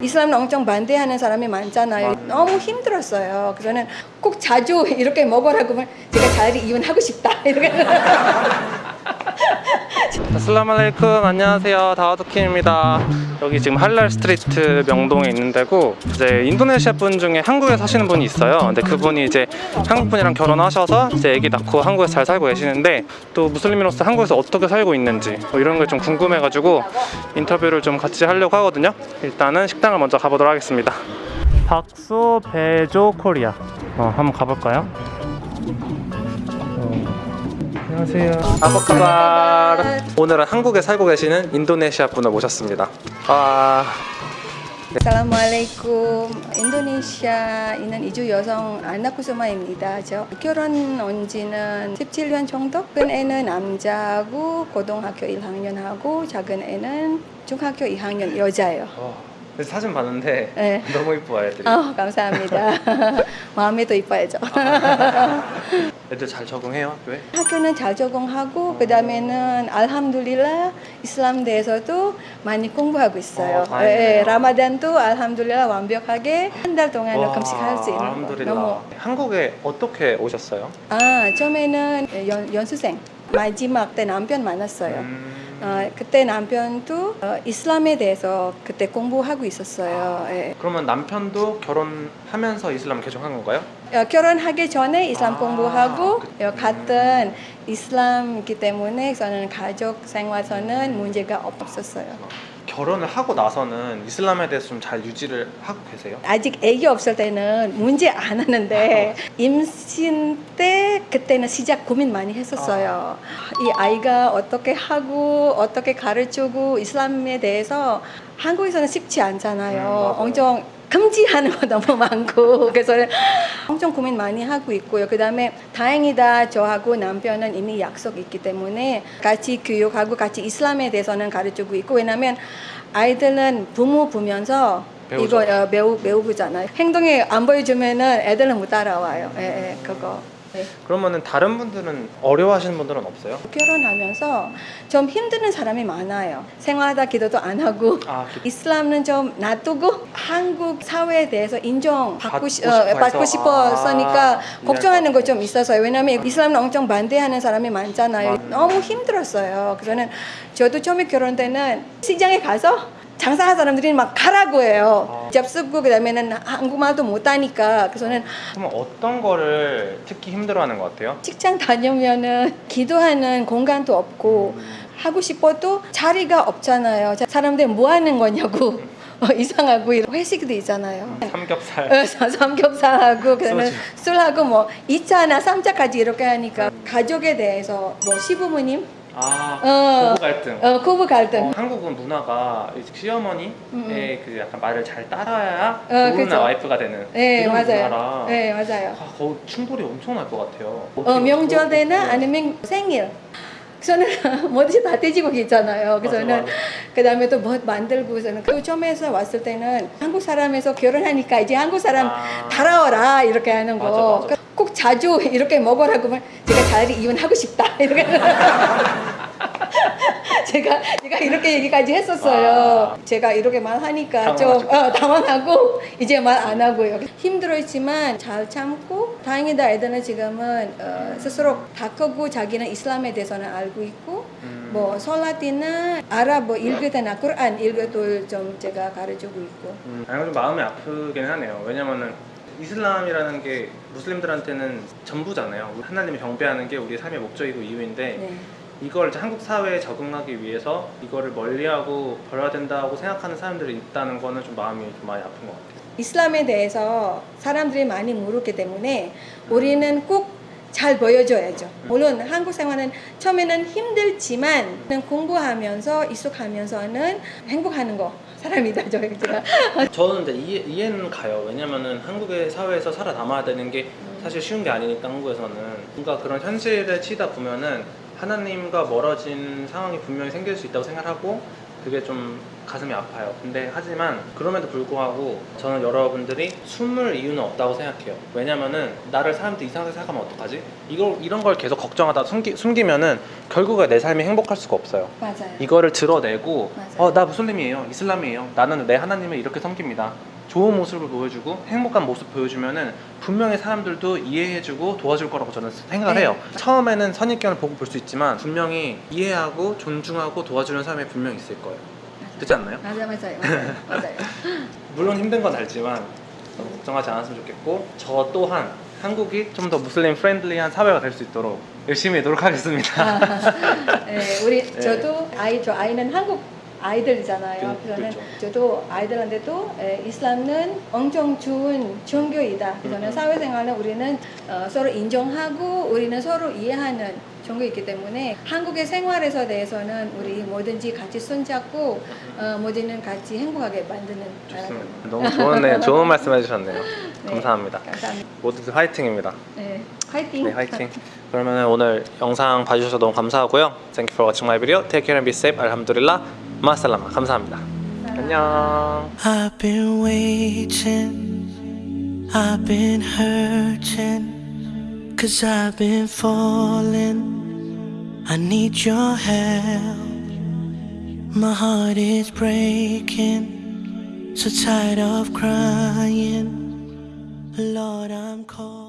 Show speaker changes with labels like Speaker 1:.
Speaker 1: 이슬람 엄청 반대하는 사람이 많잖아요. 너무 힘들었어요. 그래서 저는 꼭 자주 이렇게 먹으라고 제가 차라리 이혼하고 싶다. 이렇게.
Speaker 2: السلام عليكم 안녕하세요. 다우드킴입니다. 여기 지금 할랄 street 명동에 있는 데고 이제 인도네시아 분 중에 한국에 사시는 분이 있어요. 근데 그분이 이제 한국 분이랑 결혼하셔서 이제 아기 낳고 한국에서 잘 살고 계시는데 또 무슬림으로서 한국에서 어떻게 살고 있는지 뭐 이런 게좀 궁금해가지고 인터뷰를 좀 같이 하려고 하거든요. 일단은 식당을 먼저 가보도록 하겠습니다. 박소 베조 코리아. 어, 한번 가볼까요? 안녕하세요. 아바카발. 오늘은 한국에 살고 계시는 인도네시아 분을 모셨습니다. 아,
Speaker 1: Assalamualaikum. Indonesia 있는 이주 여성 안나쿠스마입니다. 저 결혼 온 지는 17년 정도. 큰 애는 남자고 고등학교 1학년 하고 작은 애는 중학교 2학년 여자예요.
Speaker 2: 어, 사진 봤는데
Speaker 1: 네.
Speaker 2: 너무 이뻐요 애들이.
Speaker 1: 아, 감사합니다. 마음에 도 이뻐야죠.
Speaker 2: 애들 잘 적응해요 학교에?
Speaker 1: 학교는 잘 적응하고 그 다음에는 알함둘릴라 이슬람 대에서도 많이 공부하고 있어요.
Speaker 2: 어.
Speaker 1: 예, 라마단도 알함둘릴라 완벽하게 한 달 동안
Speaker 2: 와,
Speaker 1: 금식할 수 있는 거.
Speaker 2: 알함두릴라.
Speaker 1: 너무
Speaker 2: 한국에 어떻게 오셨어요?
Speaker 1: 아 처음에는 연, 연수생 마지막 때 남편 만났어요.
Speaker 2: 음,
Speaker 1: 어, 그때 남편도 어, 이슬람에 대해서 그때 공부하고 있었어요. 예.
Speaker 2: 그러면 남편도 결혼하면서 이슬람 개종한 건가요?
Speaker 1: 어, 결혼하기 전에 이슬람
Speaker 2: 아,
Speaker 1: 공부하고
Speaker 2: 그-
Speaker 1: 어, 같은 이슬람이기 때문에 저는 가족 생활에서는 문제가 없었어요.
Speaker 2: 결혼을 하고 나서는 이슬람에 대해서 좀 잘 유지를 하고 계세요?
Speaker 1: 아직 아기 없을 때는 문제 안 하는데 임신 때 그때는 시작 고민 많이 했었어요. 이 아이가 어떻게 하고 어떻게 가르치고 이슬람에 대해서 한국에서는 쉽지
Speaker 2: 음,
Speaker 1: 않잖아요.
Speaker 2: 맞아요.
Speaker 1: 엄청 금지하는 거 너무 많고 그래서 엄청 고민 많이 하고 있고요. 그 다음에 다행이다 저하고 남편은 이미 약속 있기 때문에 같이 교육하고 같이 이슬람에 대해서는 가르치고 있고 왜냐면 아이들은 부모 보면서
Speaker 2: 배우죠.
Speaker 1: 이거 어, 배우 배우잖아요. 행동이 안 보여주면은 애들은 못 따라와요. 예, 예, 그거. 네.
Speaker 2: 그러면은 다른 분들은 어려워하시는 분들은 없어요?
Speaker 1: 결혼하면서 좀 힘드는 사람이 많아요. 생활하다 기도도 안 하고
Speaker 2: 아, 기-
Speaker 1: 이슬람은 좀 놔두고 한국 사회에 대해서 인정 받고
Speaker 2: 받고
Speaker 1: 시,
Speaker 2: 싶어
Speaker 1: 어. 받고 싶었으니까
Speaker 2: 아,
Speaker 1: 걱정하는
Speaker 2: 이해할
Speaker 1: 거좀 있어서요. 왜냐하면 이슬람은 엄청 반대하는 사람이 많잖아요.
Speaker 2: 맞아요.
Speaker 1: 너무 힘들었어요. 그래서는 저도 처음에 결혼 때는 시장에 가서 장사하는 사람들이 막 가라고 해요.
Speaker 2: 아.
Speaker 1: 접수고 그다음에는 한국말도 못하니까 그래서는
Speaker 2: 그러면 어떤 거를 특히 힘들어하는 것 같아요?
Speaker 1: 직장 다니면은 기도하는 공간도 없고 하고 싶어도 자리가 없잖아요. 자, 사람들 뭐 하는 거냐고 어, 이상하고 이런 회식도 있잖아요.
Speaker 2: 삼겹살
Speaker 1: 어, 사- 삼겹살하고 그다음에. 술하고 뭐 2차나 3차까지 이렇게 하니까 가족에 대해서 뭐 시부모님
Speaker 2: 아
Speaker 1: 어.
Speaker 2: 부부 갈등
Speaker 1: 어, 고부 갈등
Speaker 2: 어, 한국은 문화가 시어머니의
Speaker 1: 음,
Speaker 2: 그 약간 말을 잘 따라야
Speaker 1: 어,
Speaker 2: 좋은. 와이프가 되는
Speaker 1: 네
Speaker 2: 이런
Speaker 1: 맞아요.
Speaker 2: 문화라
Speaker 1: 네 맞아요.
Speaker 2: 아, 거 충돌이 엄청 날 것 같아요.
Speaker 1: 어, 명절 때나
Speaker 2: 네.
Speaker 1: 아니면 생일. 저는 뭐든지 다 돼지고기 있잖아요. 그래서
Speaker 2: 맞아,
Speaker 1: 저는
Speaker 2: 맞아.
Speaker 1: 그 다음에 또 뭐 만들고 저는 그 처음에서 왔을 때는 한국 사람에서 결혼하니까 이제 한국 사람
Speaker 2: 아.
Speaker 1: 달아오라 이렇게 하는
Speaker 2: 맞아,
Speaker 1: 거.
Speaker 2: 맞아.
Speaker 1: 꼭 자주 이렇게 먹으라고 하면 제가 자리 이혼하고 싶다 이렇게. 제가 제가 이렇게 얘기까지 했었어요.
Speaker 2: 아.
Speaker 1: 제가 이렇게 말 하니까 좀
Speaker 2: 당황하셨구나.
Speaker 1: 어, 당황하고 이제 말 안 하고요. 힘들었지만 잘 참고 다행이다 애들은 지금은 어, 스스로 다 크고 자기는 이슬람에 대해서는 알고 있고
Speaker 2: 음.
Speaker 1: 뭐 솔라티나 아랍 뭐 읽을 때나 꾸란 읽을 때좀 제가 가르치고 있고
Speaker 2: 음, 아니 좀 마음이 아프긴 하네요. 왜냐면은 이슬람이라는 게 무슬림들한테는 전부잖아요. 하나님을 경배하는 게 우리의 삶의 목적이고 이유인데
Speaker 1: 네.
Speaker 2: 이걸 한국 사회에 적응하기 위해서 이거를 멀리하고 버려야 된다고 생각하는 사람들이 있다는 거는 좀 마음이 좀 많이 아픈 것 같아요.
Speaker 1: 이슬람에 대해서 사람들이 많이 모르기 때문에 우리는 꼭 잘 보여줘야죠. 물론 한국 생활은 처음에는 힘들지만 공부하면서 익숙하면서는 행복하는 거 사람이다 저 제가
Speaker 2: 저는 근데 이해, 이해는 가요. 왜냐면은 한국의 사회에서 살아남아야 되는 게 사실 쉬운 게 아니니까 한국에서는 뭔가 그런 현실에 치다 보면은 하나님과 멀어진 상황이 분명히 생길 수 있다고 생각하고 그게 좀 가슴이 아파요. 근데 하지만 그럼에도 불구하고 저는 여러분들이 숨을 이유는 없다고 생각해요. 왜냐면은 나를 사람들 이상하게 생각하면 어떡하지? 이걸 이런 걸 계속 걱정하다 숨기, 숨기면은 결국에 내 삶이 행복할 수가 없어요.
Speaker 1: 맞아요.
Speaker 2: 이거를 드러내고
Speaker 1: 맞아요.
Speaker 2: 어 나 무슬림이에요 이슬람이에요 나는 내 하나님을 이렇게 섬깁니다 좋은 모습을 보여주고 행복한 모습 보여주면은 분명히 사람들도 이해해주고 도와줄 거라고 저는 생각을
Speaker 1: 네.
Speaker 2: 해요 처음에는 선입견을 보고 볼 수 있지만 분명히 이해하고 존중하고 도와주는 사람이 분명히 있을 거예요 그렇지 않나요?
Speaker 1: 맞아요, 맞아요, 맞아요. 맞아요.
Speaker 2: 물론 힘든 건 알지만 너무 걱정하지 않았으면 좋겠고 저 또한 한국이 좀 더 무슬림 friendly한 사회가 될 수 있도록 열심히 노력하겠습니다
Speaker 1: 네, 우리
Speaker 2: 네.
Speaker 1: 저도 아이 저 아이는 한국 아이들이잖아요.
Speaker 2: 그-
Speaker 1: 그래서는
Speaker 2: 그렇죠.
Speaker 1: 저도 아이들한테도 에, 이슬람은 엄청 좋은 종교이다. 그래서는
Speaker 2: 음.
Speaker 1: 사회생활은 우리는 어, 서로 인정하고 우리는 서로 이해하는 종교이기 때문에 한국의 생활에서 대해서는 우리 뭐든지 같이 손잡고 어, 뭐든지 같이 행복하게 만드는
Speaker 2: 좋습니다 너무 좋은, 네, 좋은 말씀 해주셨네요
Speaker 1: 네.
Speaker 2: 감사합니다
Speaker 1: 감사합니다.
Speaker 2: 모두들 화이팅입니다
Speaker 1: 네, 화이팅.
Speaker 2: 네, 화이팅. 그러면 오늘 영상 봐주셔서 너무 감사하고요. Thank you for watching my video. Take care and be safe. 알함두릴라. 마살라마. 감사합니다. 안녕.
Speaker 3: I've been waiting, I've been hurting, cause I've been falling. I need your help. My heart is breaking, so tired of crying. Lord, I'm calling.